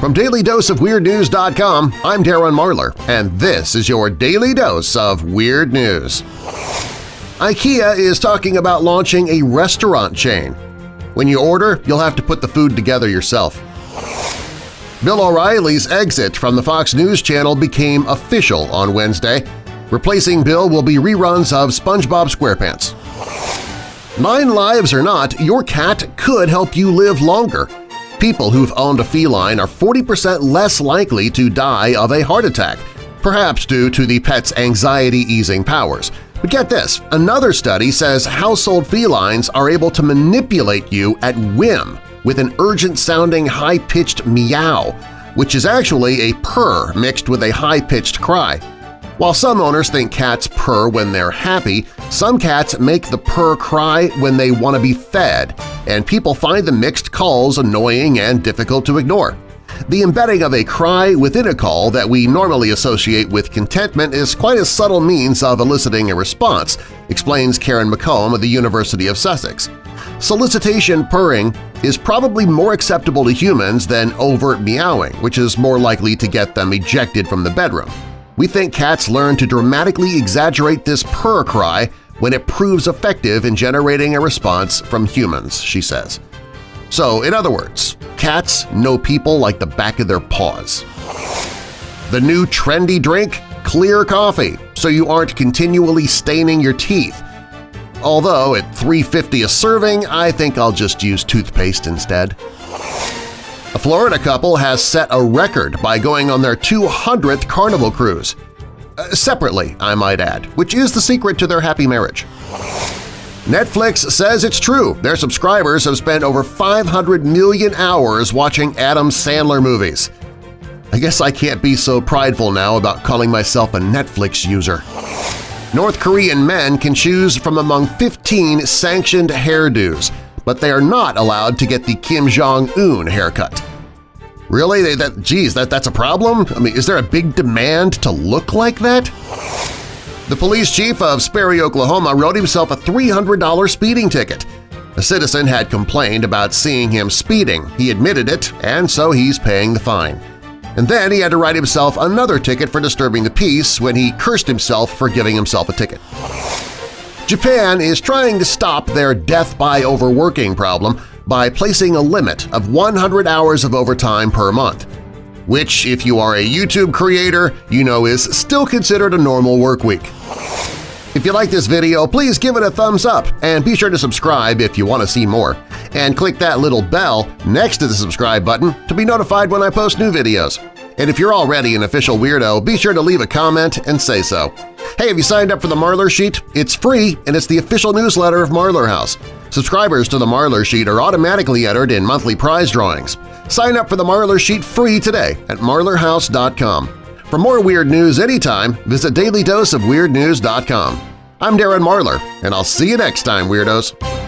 From DailyDoseOfWeirdNews.com, I'm Darren Marlar, and this is your Daily Dose of Weird News. IKEA is talking about launching a restaurant chain. When you order, you'll have to put the food together yourself. Bill O'Reilly's exit from the Fox News Channel became official on Wednesday. Replacing Bill will be reruns of SpongeBob SquarePants. Nine lives or not, your cat could help you live longer. People who've owned a feline are 40% less likely to die of a heart attack, perhaps due to the pet's anxiety-easing powers. But get this, another study says household felines are able to manipulate you at whim with an urgent-sounding high-pitched meow, which is actually a purr mixed with a high-pitched cry. While some owners think cats purr when they're happy, some cats make the purr cry when they want to be fed, and people find the mixed calls annoying and difficult to ignore. The embedding of a cry within a call that we normally associate with contentment is quite a subtle means of eliciting a response, explains Karen McComb of the University of Sussex. Solicitation purring is probably more acceptable to humans than overt meowing, which is more likely to get them ejected from the bedroom. We think cats learn to dramatically exaggerate this purr cry when it proves effective in generating a response from humans, she says. So, in other words, cats know people like the back of their paws. The new trendy drink? Clear coffee, so you aren't continually staining your teeth. Although at $3.50 a serving, I think I'll just use toothpaste instead. A Florida couple has set a record by going on their 200th Carnival cruise. Uh, separately, I might add, which is the secret to their happy marriage. Netflix says it's true. Their subscribers have spent over 500 million hours watching Adam Sandler movies. I guess I can't be so prideful now about calling myself a Netflix user. North Korean men can choose from among 15 sanctioned hairdos, but they are not allowed to get the Kim Jong-un haircut. Really? They, that, geez, that, that's a problem? I mean, is there a big demand to look like that? The police chief of Sperry, Oklahoma wrote himself a $300 speeding ticket. A citizen had complained about seeing him speeding. He admitted it, and so he's paying the fine. And then he had to write himself another ticket for disturbing the peace when he cursed himself for giving himself a ticket. Japan is trying to stop their death by overworking problem by placing a limit of 100 hours of overtime per month, which, if you are a YouTube creator, you know is still considered a normal work week. If you like this video, please give it a thumbs up and be sure to subscribe if you want to see more. And click that little bell next to the subscribe button to be notified when I post new videos. And if you're already an official weirdo, be sure to leave a comment and say so. Hey, have you signed up for the Marlar Sheet? It's free, and it's the official newsletter of Marlar House. Subscribers to the Marlar Sheet are automatically entered in monthly prize drawings. Sign up for the Marlar Sheet free today at marlarhouse.com. For more weird news anytime, visit dailydoseofweirdnews.com. I'm Darren Marlar, and I'll see you next time, Weirdos!